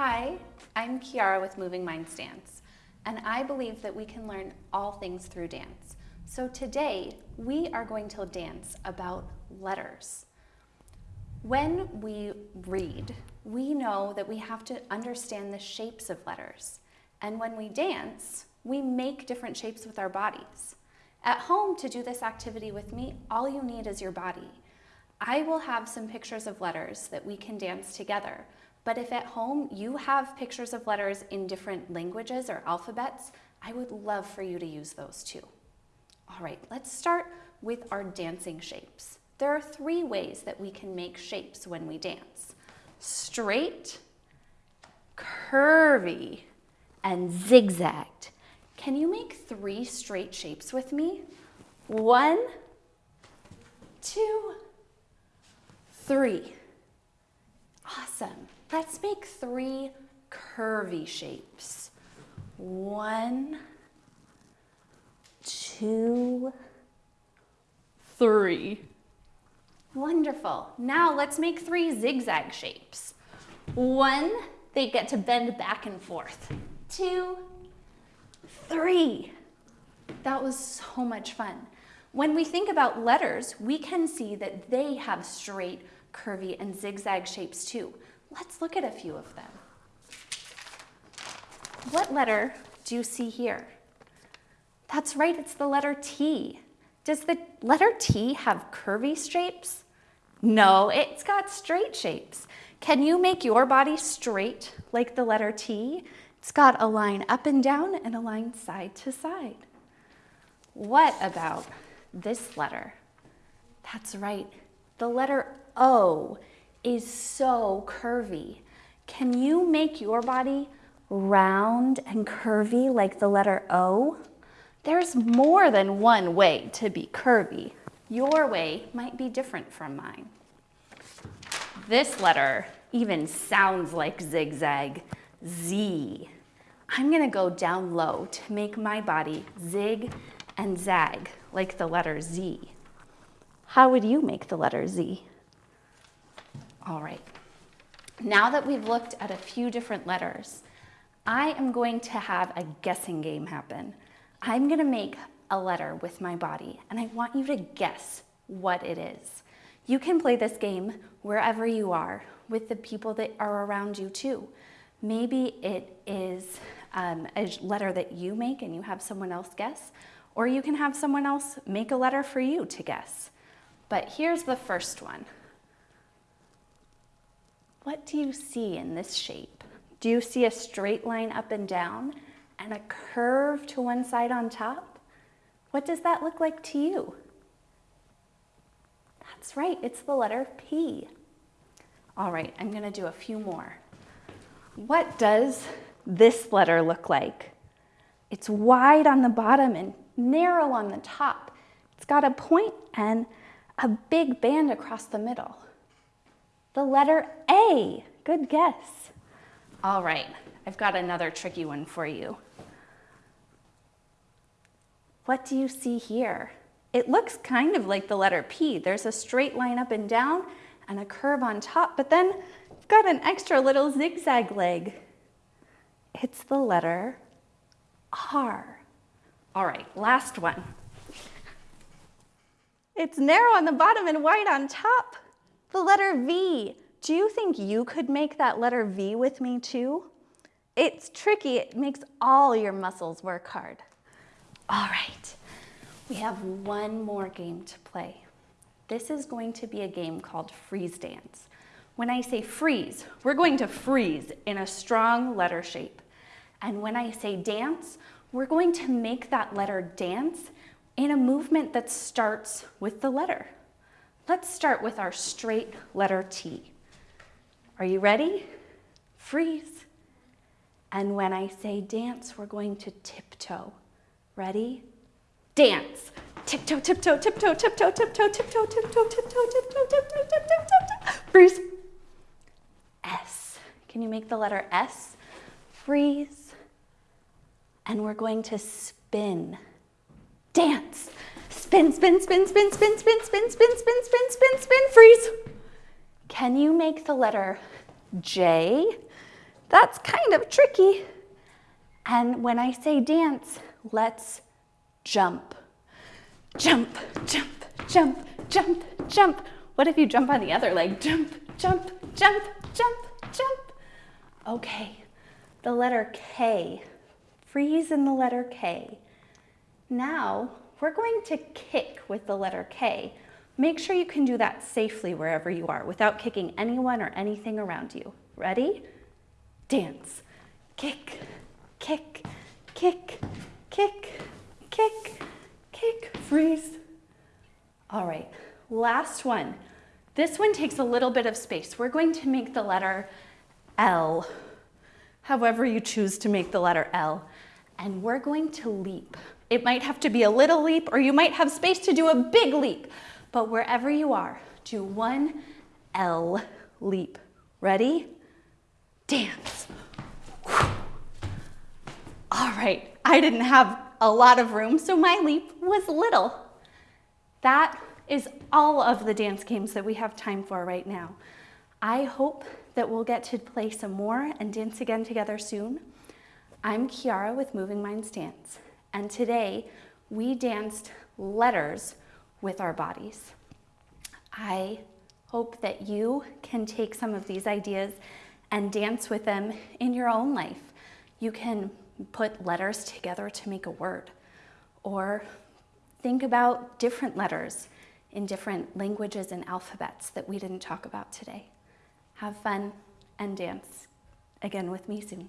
Hi, I'm Kiara with Moving Minds Dance, and I believe that we can learn all things through dance. So today, we are going to dance about letters. When we read, we know that we have to understand the shapes of letters. And when we dance, we make different shapes with our bodies. At home, to do this activity with me, all you need is your body. I will have some pictures of letters that we can dance together, but if at home you have pictures of letters in different languages or alphabets, I would love for you to use those too. All right, let's start with our dancing shapes. There are three ways that we can make shapes when we dance. Straight, curvy, and zigzagged. Can you make three straight shapes with me? One, two, three. Let's make three curvy shapes. One, two, three. Wonderful. Now let's make three zigzag shapes. One, they get to bend back and forth. Two, three. That was so much fun. When we think about letters, we can see that they have straight, curvy, and zigzag shapes too. Let's look at a few of them. What letter do you see here? That's right, it's the letter T. Does the letter T have curvy shapes? No, it's got straight shapes. Can you make your body straight like the letter T? It's got a line up and down and a line side to side. What about this letter? That's right, the letter O is so curvy. Can you make your body round and curvy like the letter O? There's more than one way to be curvy. Your way might be different from mine. This letter even sounds like zigzag, Z. I'm gonna go down low to make my body zig and zag like the letter Z. How would you make the letter Z? All right, now that we've looked at a few different letters, I am going to have a guessing game happen. I'm gonna make a letter with my body and I want you to guess what it is. You can play this game wherever you are with the people that are around you too. Maybe it is um, a letter that you make and you have someone else guess, or you can have someone else make a letter for you to guess. But here's the first one. What do you see in this shape? Do you see a straight line up and down and a curve to one side on top? What does that look like to you? That's right, it's the letter P. All right, I'm gonna do a few more. What does this letter look like? It's wide on the bottom and narrow on the top. It's got a point and a big band across the middle. The letter A, good guess. All right, I've got another tricky one for you. What do you see here? It looks kind of like the letter P. There's a straight line up and down and a curve on top, but then you've got an extra little zigzag leg. It's the letter R. All right, last one. It's narrow on the bottom and wide on top. The letter V. Do you think you could make that letter V with me too? It's tricky. It makes all your muscles work hard. All right, we have one more game to play. This is going to be a game called Freeze Dance. When I say freeze, we're going to freeze in a strong letter shape. And when I say dance, we're going to make that letter dance in a movement that starts with the letter. Let's start with our straight letter T. Are you ready? Freeze. And when I say dance, we're going to tiptoe. Ready? Dance. Tiptoe, tiptoe, tiptoe, tiptoe, tiptoe, tiptoe, tiptoe, tiptoe, tiptoe, tiptoe, tiptoe, tiptoe. Freeze. S. Can you make the letter S? Freeze. And we're going to spin. Dance. Spin, spin, spin, spin, spin, spin, spin, spin, spin, spin, spin, spin, freeze. Can you make the letter J? That's kind of tricky. And when I say dance, let's jump. Jump, jump, jump, jump, jump. What if you jump on the other leg? Jump, jump, jump, jump, jump. Okay, the letter K. Freeze in the letter K. Now, we're going to kick with the letter K. Make sure you can do that safely wherever you are without kicking anyone or anything around you. Ready? Dance. Kick, kick, kick, kick, kick, kick, freeze. All right, last one. This one takes a little bit of space. We're going to make the letter L, however you choose to make the letter L, and we're going to leap. It might have to be a little leap or you might have space to do a big leap, but wherever you are, do one L leap. Ready? Dance. All right, I didn't have a lot of room, so my leap was little. That is all of the dance games that we have time for right now. I hope that we'll get to play some more and dance again together soon. I'm Kiara with Moving Minds Dance, and today we danced letters with our bodies. I hope that you can take some of these ideas and dance with them in your own life. You can put letters together to make a word, or think about different letters in different languages and alphabets that we didn't talk about today. Have fun and dance again with me soon.